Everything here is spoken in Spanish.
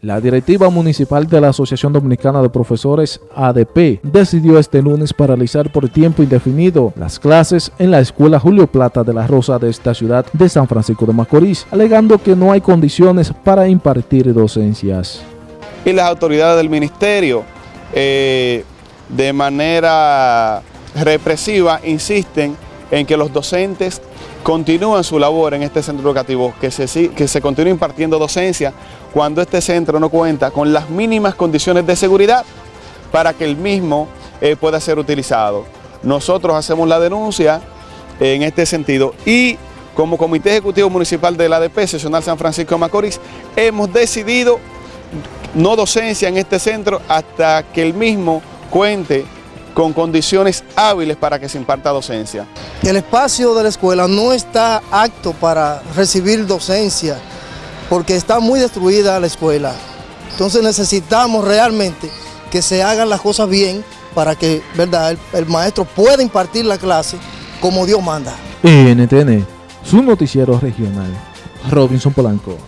La directiva municipal de la Asociación Dominicana de Profesores ADP decidió este lunes paralizar por tiempo indefinido las clases en la Escuela Julio Plata de la Rosa de esta ciudad de San Francisco de Macorís, alegando que no hay condiciones para impartir docencias. Y las autoridades del ministerio, eh, de manera represiva, insisten en que los docentes continúen su labor en este centro educativo, que se, que se continúe impartiendo docencia cuando este centro no cuenta con las mínimas condiciones de seguridad para que el mismo eh, pueda ser utilizado. Nosotros hacemos la denuncia en este sentido y como Comité Ejecutivo Municipal de la ADP, Seccional San Francisco de Macorís, hemos decidido no docencia en este centro hasta que el mismo cuente con condiciones hábiles para que se imparta docencia. El espacio de la escuela no está apto para recibir docencia porque está muy destruida la escuela. Entonces necesitamos realmente que se hagan las cosas bien para que ¿verdad? El, maestro pueda impartir la clase como Dios manda. NTN, su noticiero regional, Robinson Polanco.